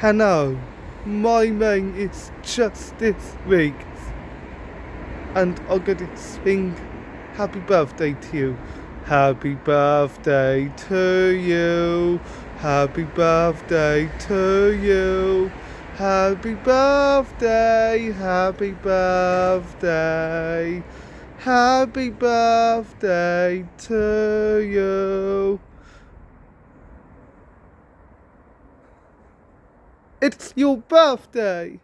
Hello, my name is Justice Riggs, and I'm gonna sing happy birthday to you. Happy birthday to you. Happy birthday to you. Happy birthday, happy birthday. Happy birthday to you. It's your birthday!